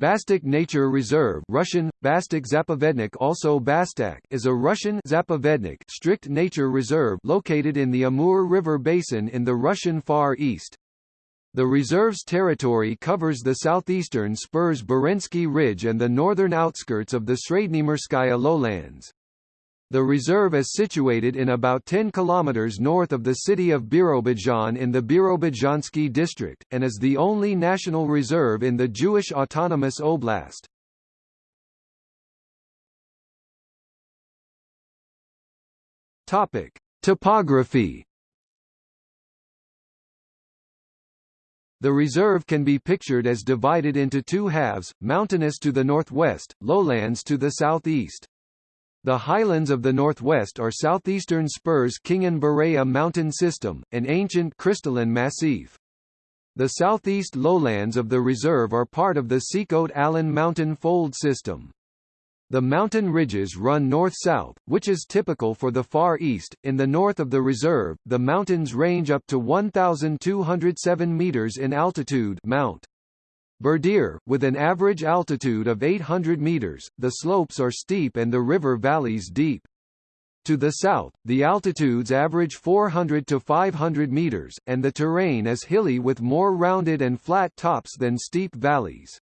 Bastak Nature Reserve Russian, Bastak Zapovednik also Bastak is a Russian Zapovednik strict nature reserve located in the Amur River basin in the Russian Far East. The reserve's territory covers the southeastern spurs Barensky Ridge and the northern outskirts of the Srednymirskaya lowlands. The reserve is situated in about 10 kilometers north of the city of Birobidzhan in the Birobidzhansky district, and is the only national reserve in the Jewish Autonomous Oblast. Topic: Topography. The reserve can be pictured as divided into two halves, mountainous to the northwest, lowlands to the southeast. The highlands of the northwest are southeastern spurs Khingan-Bureya mountain system, an ancient crystalline massif. The southeast lowlands of the reserve are part of the Sikhote-Alin mountain fold system. The mountain ridges run north-south, which is typical for the Far East. In the north of the reserve, the mountains range up to 1,207 meters in altitude Mount. Berdir, with an average altitude of 800 meters, the slopes are steep and the river valleys deep. To the south, the altitudes average 400 to 500 meters, and the terrain is hilly with more rounded and flat tops than steep valleys.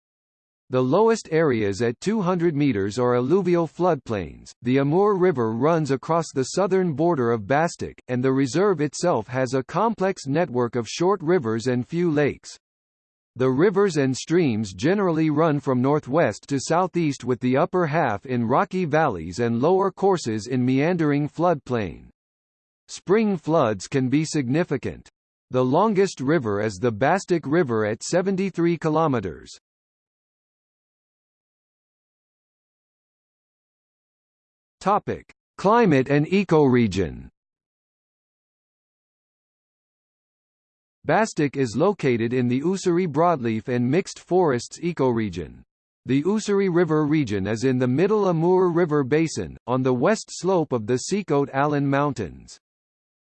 The lowest areas at 200 meters are alluvial floodplains. The Amur River runs across the southern border of Bastak, and the reserve itself has a complex network of short rivers and few lakes. The rivers and streams generally run from northwest to southeast with the upper half in rocky valleys and lower courses in meandering floodplain. Spring floods can be significant. The longest river is the Bastak River at 73 kilometers. Topic: Climate and ecoregion. Bastak is located in the Ussuri broadleaf and mixed forests ecoregion. The Ussuri River region is in the middle Amur River basin, on the west slope of the Sikhote-Alin Mountains.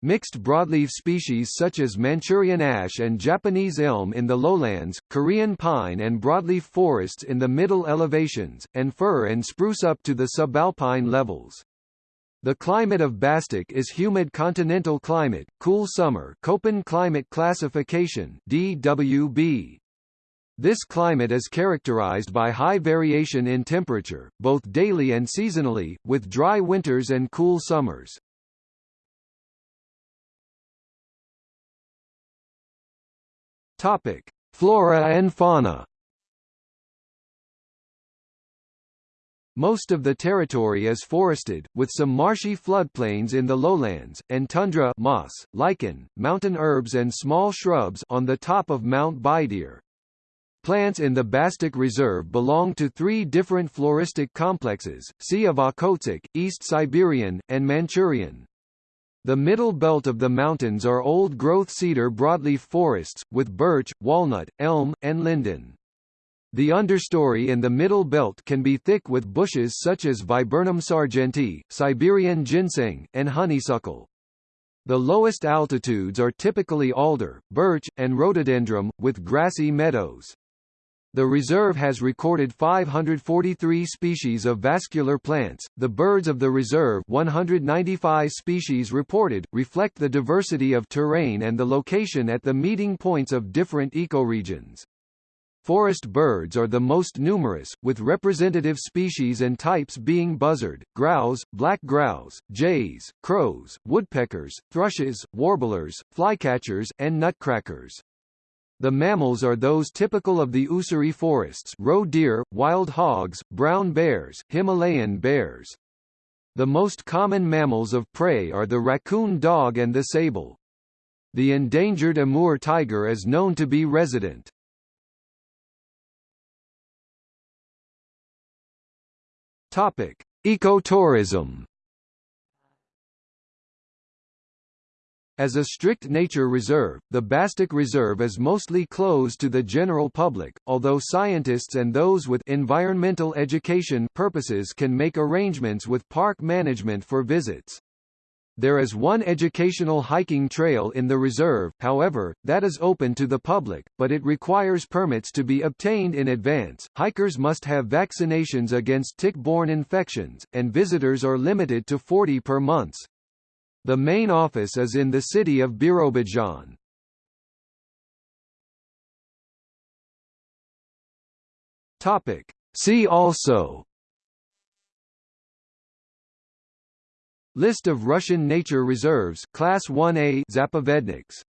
Mixed broadleaf species such as Manchurian ash and Japanese elm in the lowlands, Korean pine and broadleaf forests in the middle elevations, and fir and spruce up to the subalpine levels. The climate of Bastak is humid continental climate, cool summer Köppen climate classification DWB. This climate is characterized by high variation in temperature, both daily and seasonally, with dry winters and cool summers. Topic: Flora and fauna. Most of the territory is forested, with some marshy floodplains in the lowlands, and tundra moss, lichen, mountain herbs and small shrubs on the top of Mount Baidir. Plants in the Bastak Reserve belong to three different floristic complexes, Sea of Okhotsk, East Siberian, and Manchurian. The middle belt of the mountains are old-growth cedar broadleaf forests, with birch, walnut, elm, and linden. The understory in the middle belt can be thick with bushes such as Viburnum sargentii, Siberian ginseng, and honeysuckle. The lowest altitudes are typically alder, birch, and rhododendron, with grassy meadows. The reserve has recorded 543 species of vascular plants. The birds of the reserve, 195 species reported, reflect the diversity of terrain and the location at the meeting points of different ecoregions. Forest birds are the most numerous, with representative species and types being buzzard, grouse, black grouse, jays, crows, woodpeckers, thrushes, warblers, flycatchers, and nutcrackers. The mammals are those typical of the Ussuri forests roe deer, wild hogs, brown bears, Himalayan bears. The most common mammals of prey are the raccoon dog and the sable. The endangered Amur tiger is known to be resident. Topic: Ecotourism. As a strict nature reserve, the Bastak Reserve is mostly closed to the general public, although scientists and those with environmental education purposes can make arrangements with park management for visits. There is one educational hiking trail in the reserve, however, that is open to the public, but it requires permits to be obtained in advance. Hikers must have vaccinations against tick-borne infections, and visitors are limited to 40 per month. The main office is in the city of Birobidzhan. Topic. See also List of Russian nature reserves Class 1A Zapovedniks